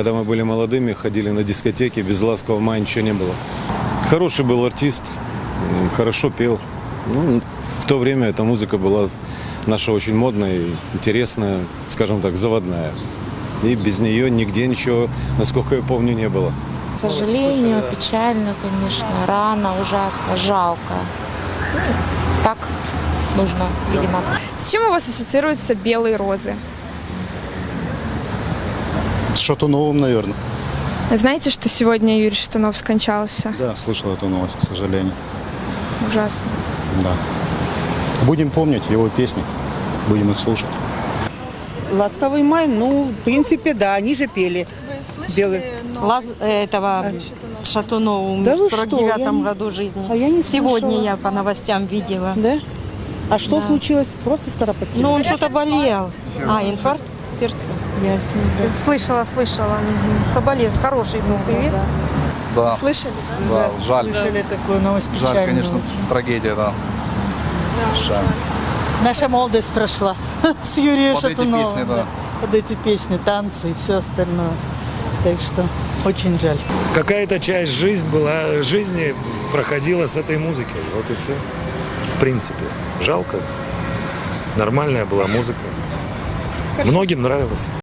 Когда мы были молодыми, ходили на дискотеки, без ласкового мая ничего не было. Хороший был артист, хорошо пел. Ну, в то время эта музыка была наша очень модная, интересная, скажем так, заводная. И без нее нигде ничего, насколько я помню, не было. К сожалению, печально, конечно, рано, ужасно, жалко. Так нужно, видимо. С чем у вас ассоциируются белые розы? С Шатуновым, наверное. Знаете, что сегодня Юрий Шатунов скончался? Да, слышал эту новость, к сожалению. Ужасно. Да. Будем помнить его песни, будем их слушать. Ласковый май, ну, в принципе, да, они же пели. Белый. Лаз, этого Шатунова умер Да в вы что, 49 я не- году жизни. А я не Сегодня слышала. я по новостям видела. Да? А что случилось? Просто скоропостижно? Ну, он что-то болел. А, инфаркт сердца. Ясненько. Слышала, слышала. Мгм. Соболезную. Хороший был певец. Да, Слышали? да, жаль. Слышали такую новость Жаль, конечно, трагедия, да. Жаль. Наша молодость прошла с Юрием Под эти Шатуновым. песни, да. Под эти песни, танцы и все остальное. Так что очень жаль. какая-то часть жизнь была, жизни проходила с этой музыкой. Вот и все. В принципе. Жалко. Нормальная была музыка. Многим нравилось.